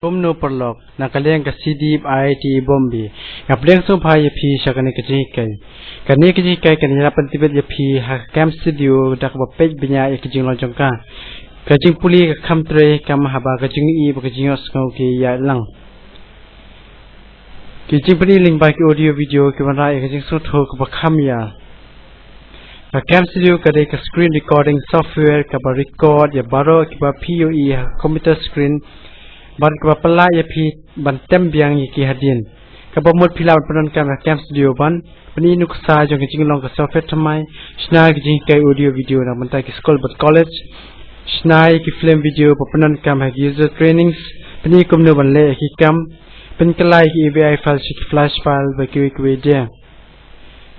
Kumno perlok nakaleng ka CDIP IIT Bombay ngapleng so bhai phi shakane ka jing kai. Kani ka jing kai kan hirapan tibet ya phi ha camp studio dak ba page binya ek jing lo jong ka. Ka jing puli ka kham tre kam ha ba ka jing i ba ka jing os ngau ki ya lang. Ki jing puli link ba ki audio video ki ban ra ek jing so tho ka ba kham ya. Ka camp studio ka de ka screen recording software ka ba record ya baro ki ba POE computer screen ban ka pala ya phi ban tem biang yi ki hadin ka ba mut phila ban kan ka cam studio ban pani nuk sa jo ki jing long ka software thamai shna ki jing kai audio video na ban ta ki school but college shna ki film video pa panan kam ha user trainings pani kum no ban le ki kam pen kalai ki avi file ki flash file ba ki ki dia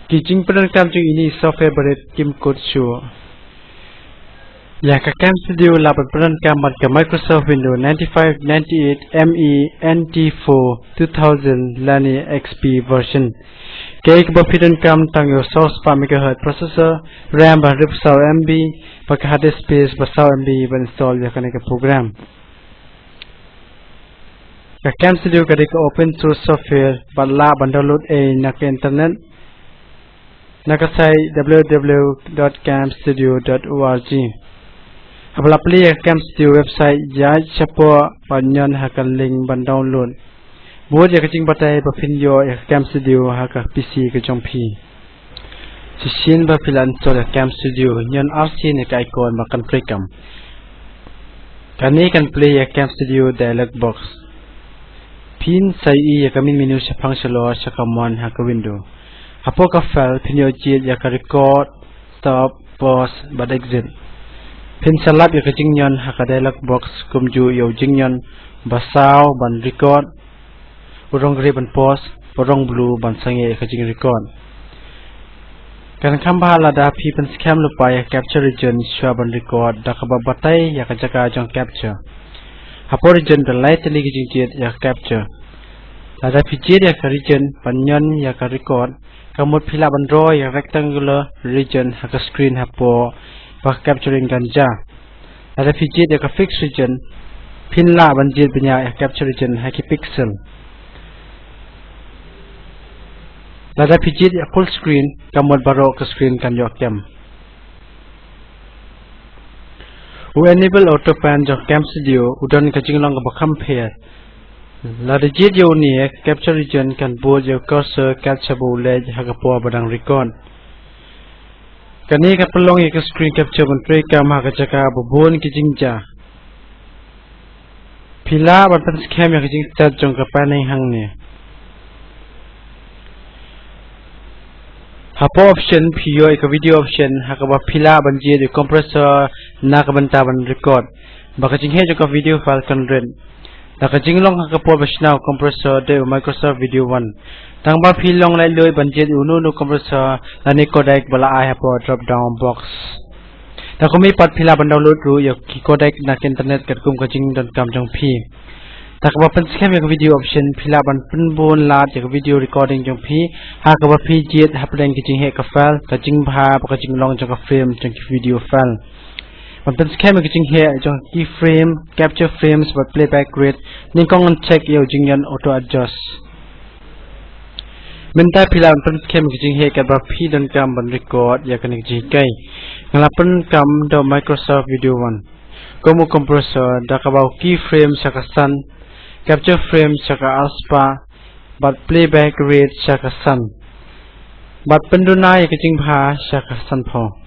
ki jing panan kam jing ini software baret kim code show Yakakam Studio là một brand cam mặt của Microsoft Windows 95, 98, ME, NT4, 2000, Lani XP version. Kể cả bộ phiên cam tăng your source 3 MHz processor, RAM và RIP 6 MB, và cả hard disk space và 6 MB và install Yakakam program. Yakakam Studio có thể open source software và là bản download a nạc internet. Nakasai www.camstudio.org Apabila play cam studio website ya siapa panyan hakan link ban download. Buat ya kecing batai ba video ya cam studio haka PC ke jompi. Sisin ba filan so ya cam studio nyan RC ne ka icon makan prekam. Kani kan play ya cam studio dialog box. Pin sai ya kamin menu sa function lo sa command haka window. Apo ka file pinyo jit ya ka record, stop, pause, but exit. Pin salap ya kecing nyon haka box kumju yo jing nyon basau ban record urong gri ban pause urong blue ban sange ya kecing record. Kan kamba la da pi pen scam lupa ya capture region shwa ban record da kaba batai ya kajaka jong capture. Hapo region da lai tali kecing jet ya capture. La da pi jet ya ka region ban nyon ya ka record. Kamut pila ban draw ya rectangular region haka screen hapo pa capturing ganja ada fijit ya ka fix region pin la banjir benya ya capture region ha ki pixel ada fijit ya full screen kamod baro ka screen kan yo cam u enable auto pan jo cam studio udon ka jinglong ka bakam phe la de jit yo ni capture region kan bo jo cursor capture bo le ha ka po badang record Kan ini kapelong ya ke screen capture pun pereka mah kecaka bobon kijingja. Pila batan scam ya kijing cat jong kapanai hang ni. Hapo option piyo ya video option hakaba pila banjir di compressor nak bentaban record. Baka jing hejong video file 100. Nakajinglong hakapol basinaw compressor de Microsoft Video 1. Tangba pilong lai lui banjit unu nu compressor na ni codec bala ai hapo drop down box. Takumi pat pila ban download ru yok ki codec na internet kat kum kajing dan kam jong pi. Takaba pan scam yak video option pila ban pun bon lat yak video recording jong pi hakaba pi jet hapden kajing he ka file kajing bha kajing long jong ka frame jong video file. Còn tâm khem cái chính hệ cho keyframe, capture frames và playback rate nên con ngân check yêu chính nhân auto adjust. Mình ta phi làm phân khem cái chính hệ cả bà phi đơn cam bằng record và cái gì cây. Ngân là phân cam đầu Microsoft Video One. Có một compressor đã có bao keyframe saka sun, capture frame saka alspa, và playback rate saka sun. Bật này cái chính phá saka sun phong.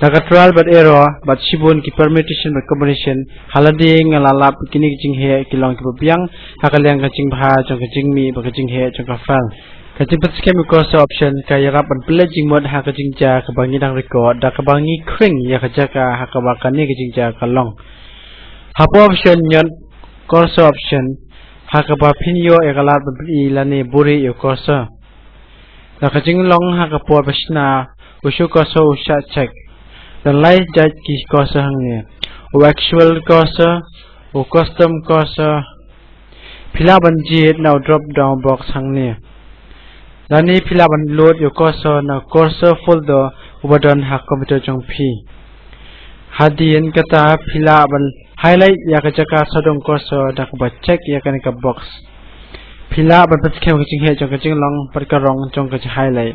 Da ka trial but error but shibun ki permutation but combination haladi ngala lap kini kijing he kilong ki biang hakalyang kijing bha jong kijing mi ba kijing he jong ka file. Kacing pet scam course option kaya rapan pledging mod ha kacing ja kebangi dang record da kebangi kring ya kaja ka ha kebakan ni kacing ja kalong. Hapo option nyon course option ha keba pinyo e kalat beli lani buri yo course. Da kacing long ha kepo besna usu course usha check. Penalize judge ki kosa hangne o actual kosa o custom kosa phila ban jet now drop down box hangne lani phila ban load yo kosa na cursor folder ubadan ha computer jong phi hadien kata phila ban highlight yakachaka sodong kosa dak ba check yakanika box พิลาบันเป็นแค่กระจิงเหตุจงกระจิงลองปัดกระรองจงกระจายเลย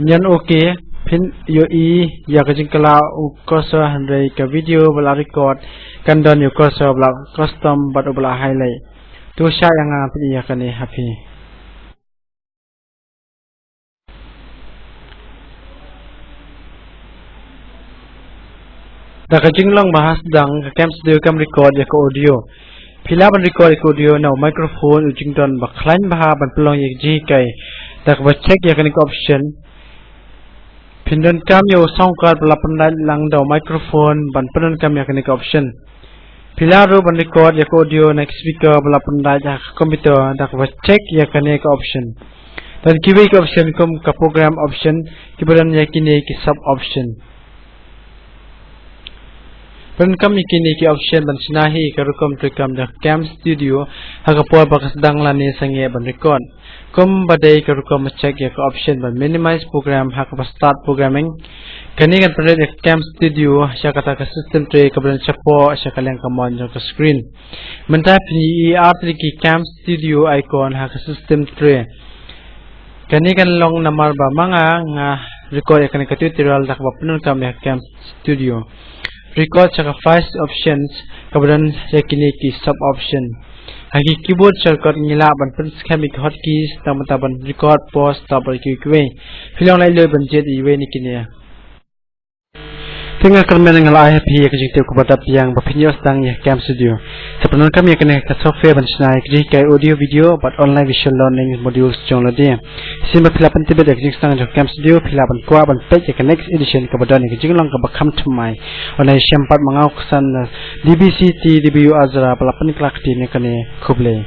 nyan okay pin yo i ya ka jing kala u koso handai ka video bala record kan don yo koso bala custom bat bala highlight tu sha yang ngam ya kan ni happy Da kajing lang bahas dang kem studio kam record ya ko audio. Pila ban record ko audio na microphone ujing don baklan baha ban pelong ya ji kai. Da ka check ya kan option. Pindon kam yo sound card pala pandai lang da microphone ban pendon kam ya kan option. Pila ro ban record ya audio next speaker pala pandai ya komputer da ka check ya kan option. Dan kiwi option kum ka program option kibaran ya kini ki sub option. Pen kam ikini ki option ban sinahi karukom tukam da cam studio haga po bakas dang lani sange ban record. Kum badai karukom check ya ka option ban minimize program haga ba start programming. Kani kan pada ya cam studio sya kata ka system tray ka ban chapo sya kalyang ka mon ka screen. Menta pni ER ki cam studio icon haga system tray. Kani kan long namar ba mga nga record ya kani ka tutorial dak ba penun kam cam studio record sa first options kemudian saya kini ki sub option. Hagi keyboard shortcut ngila ban pen schematic hotkeys taman-taman record pause tabel ki kwe filang lai lo ban jet iwe ni kini ya. Tengah kami dengan ayah pihak kerja kita kepada yang berpinjau sedang ya Cam Studio. Sebenarnya kami akan ke software dan senai kerja kaya audio video buat online visual learning module sejauh lagi. Sini berpilapan tiba dari kerja sedang Cam Studio, pilapan kuat dan page ke next edition kepada ni kerja lang kebakam temai. Online siampat mengau kesan DBCT, DBU Azra, pelapan kelak di ni kene kublai.